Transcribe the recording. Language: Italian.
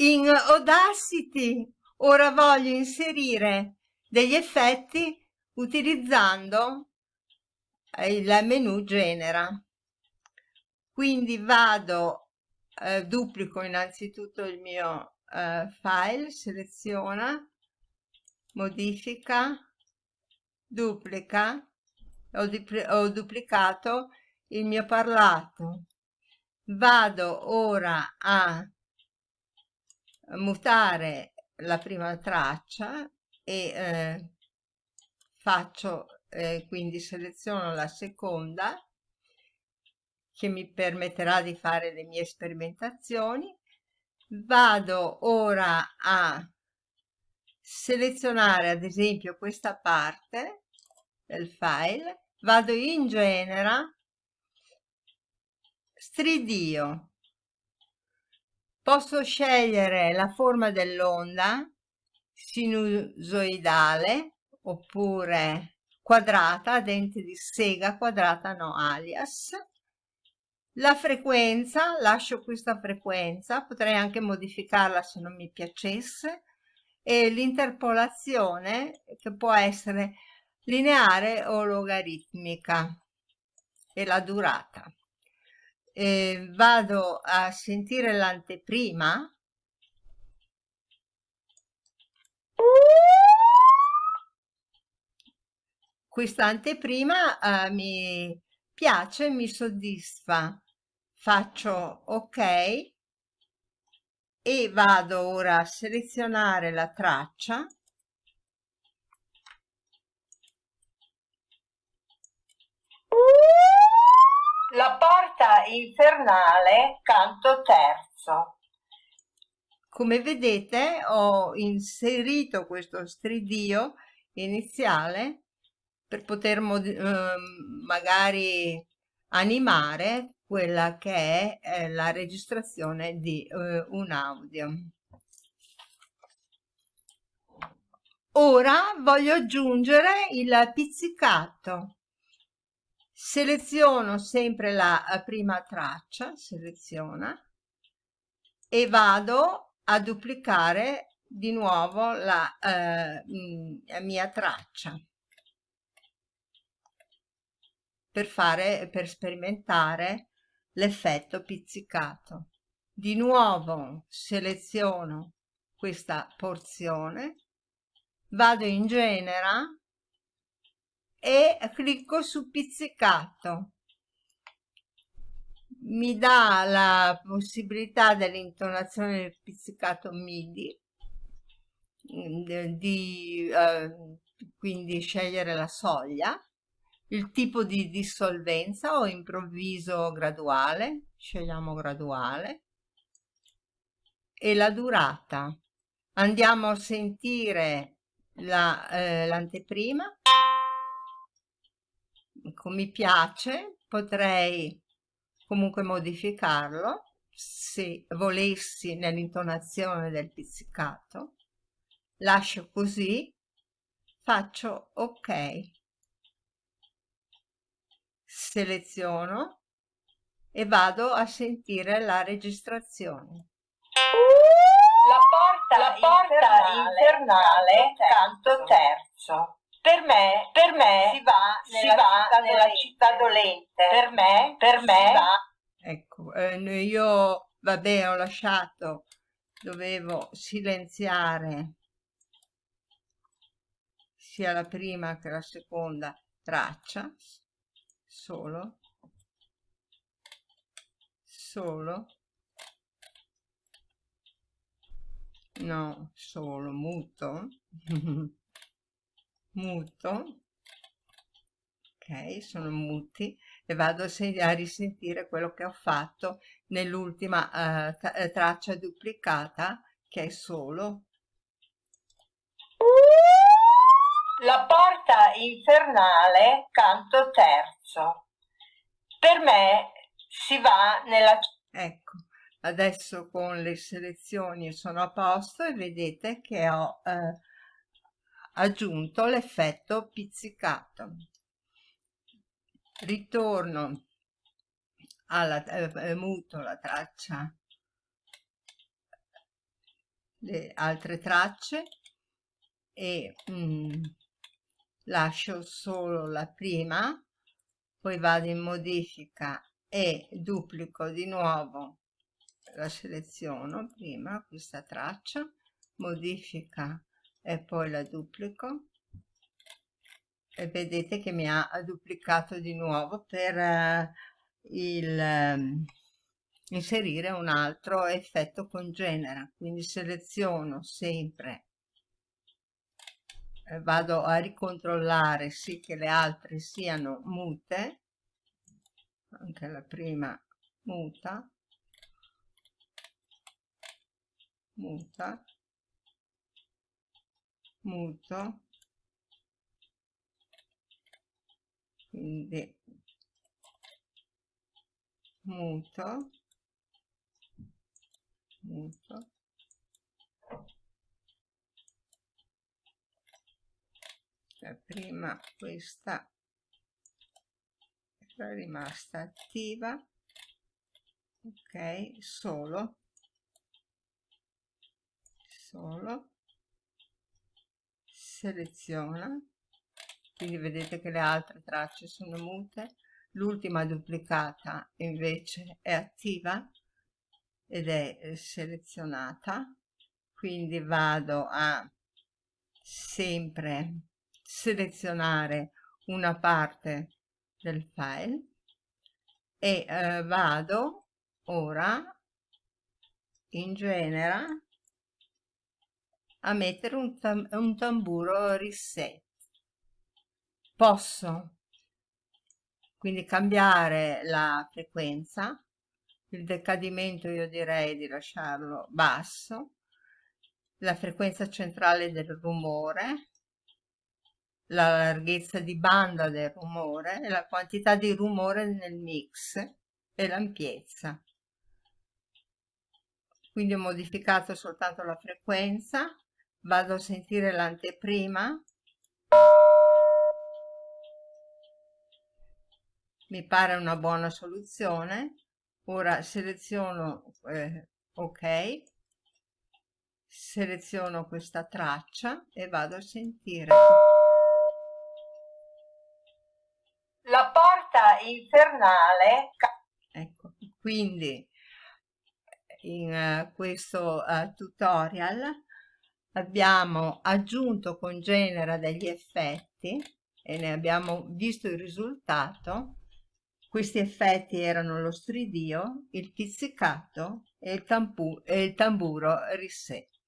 In Audacity ora voglio inserire degli effetti utilizzando il menu genera. Quindi vado, eh, duplico innanzitutto il mio eh, file, seleziona, modifica, duplica, ho, ho duplicato il mio parlato. Vado ora a mutare la prima traccia e eh, faccio eh, quindi seleziono la seconda che mi permetterà di fare le mie sperimentazioni. Vado ora a selezionare ad esempio questa parte del file. Vado in genera stridio Posso scegliere la forma dell'onda sinusoidale oppure quadrata, dente di sega quadrata no alias. La frequenza, lascio questa frequenza, potrei anche modificarla se non mi piacesse, e l'interpolazione che può essere lineare o logaritmica e la durata eh, vado a sentire l'anteprima. Questa anteprima eh, mi piace mi soddisfa. Faccio ok e vado ora a selezionare la traccia La porta infernale, canto terzo. Come vedete ho inserito questo stridio iniziale per poter eh, magari animare quella che è eh, la registrazione di eh, un audio. Ora voglio aggiungere il pizzicato seleziono sempre la prima traccia, seleziona, e vado a duplicare di nuovo la eh, mia traccia. Per fare per sperimentare l'effetto pizzicato. Di nuovo seleziono questa porzione vado in genera e clicco su pizzicato. Mi dà la possibilità dell'intonazione del pizzicato MIDI di eh, quindi scegliere la soglia il tipo di dissolvenza o improvviso graduale scegliamo graduale e la durata. Andiamo a sentire l'anteprima la, eh, ecco, mi piace, potrei comunque modificarlo se volessi nell'intonazione del pizzicato. Lascio così, faccio ok. Seleziono e vado a sentire la registrazione. La porta, la porta infernale, infernale canto terzo. Per me, per me si va nella, si va città, nella dolente. città dolente. Per me, per me va... Ecco, eh, io vabbè ho lasciato, dovevo silenziare sia la prima che la seconda traccia, solo, solo, no, solo, muto. muto ok sono muti e vado a, risentire quello che ho fatto nell'ultima uh, traccia duplicata che è solo. La porta infernale canto terzo. Per me si va nella ecco adesso con le selezioni sono a posto e vedete che ho eh, aggiunto l'effetto pizzicato. Ritorno alla eh, muto la traccia le altre tracce e mm, lascio solo la prima poi vado in modifica e duplico di nuovo la seleziono prima questa traccia modifica e poi la duplico. E vedete che mi ha duplicato di nuovo per uh, il, um, inserire un altro effetto congenera. Quindi seleziono sempre eh, vado a ricontrollare sì che le altre siano mute anche la prima muta muta muto quindi muto muto la prima questa era rimasta attiva. Ok solo. Solo seleziona quindi vedete che le altre tracce sono mute. L'ultima duplicata invece è attiva ed è eh, selezionata. Quindi vado a sempre selezionare una parte del file e eh, vado ora in genera a mettere un, tam un tamburo reset posso quindi cambiare la frequenza il decadimento io direi di lasciarlo basso la frequenza centrale del rumore la larghezza di banda del rumore la quantità di rumore nel mix e l'ampiezza. Quindi ho modificato soltanto la frequenza vado a sentire l'anteprima. Mi pare una buona soluzione. Ora seleziono eh, ok. Seleziono questa traccia e vado a sentire. La porta infernale ecco quindi in uh, questo uh, tutorial abbiamo aggiunto con genera degli effetti e ne abbiamo visto il risultato questi effetti erano lo stridio, il pizzicato e il, e il tamburo rissetto.